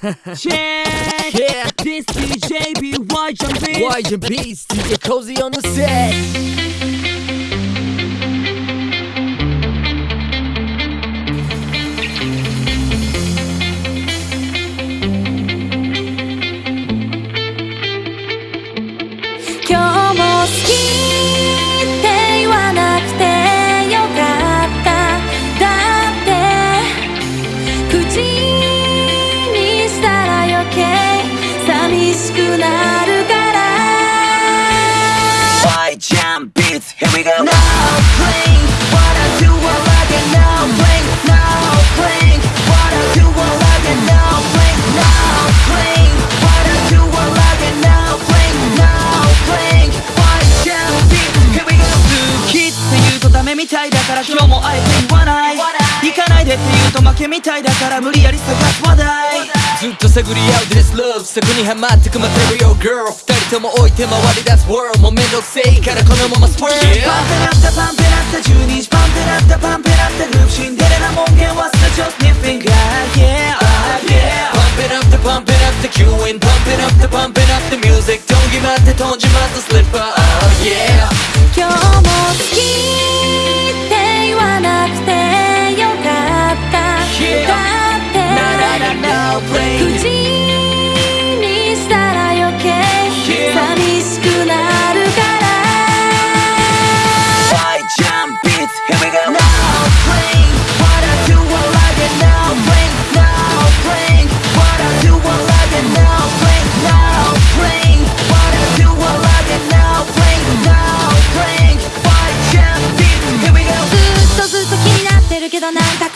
Check Yeah. This DJ BY your beats? DJ Cozy on the set.「みたいだから今日もあえて言わない行かないでって言うと負けみたいだから無理やり探す話題ずっと探り合う this love そこにハマってくまってるよ girl 二人とも置いて回り出す world もうめんどくせえからこのままスプーンパンペラッタパンペラッタ12時パンペラッタパンペラッタグループシンデレラ門限忘れちゃう sniffing yeah ah, yeah Pump it up the pump it up the queuing Pump it up the pump it up the music don't give up って飛んじまった slipper oh yeah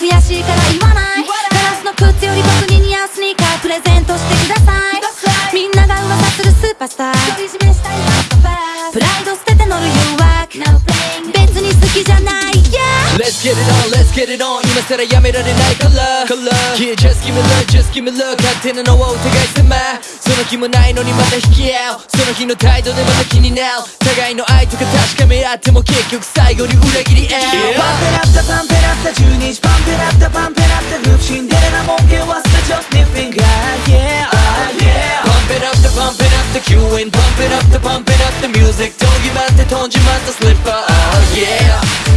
悔しいから言わない。ガラスの靴より僕に似合うスニーカープレゼントしてください。みんなが噂するスーパースター。プライド捨てて乗る誘惑別に好きじゃない。Yeah Let's get it on, let's get it on. 今さらやめられないから Yeah, just give me love, just give me love. 勝手なのはお互い様その気もないのにまた引き合うその日の態度でまた気になる互いの愛とか確かめ合っても結局最後に裏切り合う、yeah. パンペラッタパンペラッタ12時パンペラッタパンペラッタグープシンデレラもんけ忘れちゃうスニッフィンガー Yeah, oh yeah. パンペラッタパンペラッタ Q&A パンペラッタパンペラッタ Music. 飛び回って飛んじまったスリッパー Oh yeah.